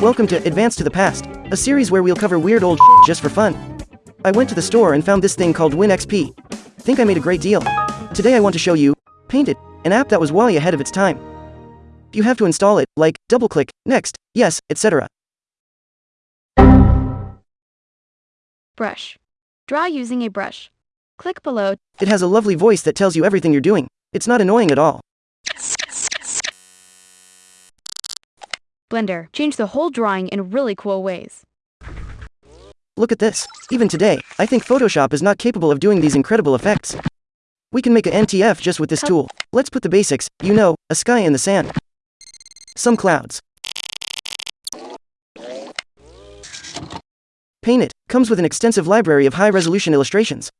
Welcome to Advance to the Past, a series where we'll cover weird old shit just for fun. I went to the store and found this thing called WinXP. Think I made a great deal. Today I want to show you Paint It, an app that was way ahead of its time. You have to install it, like, double click, next, yes, etc. Brush. Draw using a brush. Click below. It has a lovely voice that tells you everything you're doing. It's not annoying at all. Blender. Change the whole drawing in really cool ways. Look at this. Even today, I think Photoshop is not capable of doing these incredible effects. We can make a NTF just with this tool. Let's put the basics, you know, a sky in the sand. Some clouds. Paint It comes with an extensive library of high-resolution illustrations.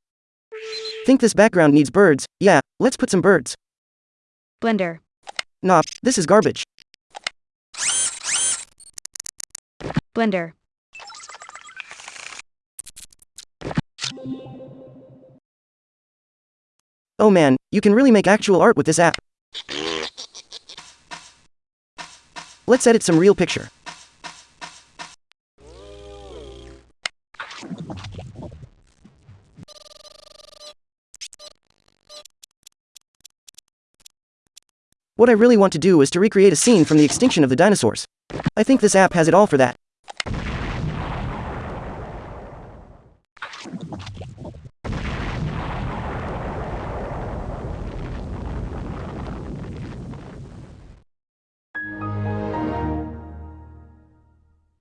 Think this background needs birds? Yeah, let's put some birds. Blender. Nah, this is garbage. Blender. Oh man, you can really make actual art with this app. Let's edit some real picture. What I really want to do is to recreate a scene from the extinction of the dinosaurs. I think this app has it all for that. Thank you.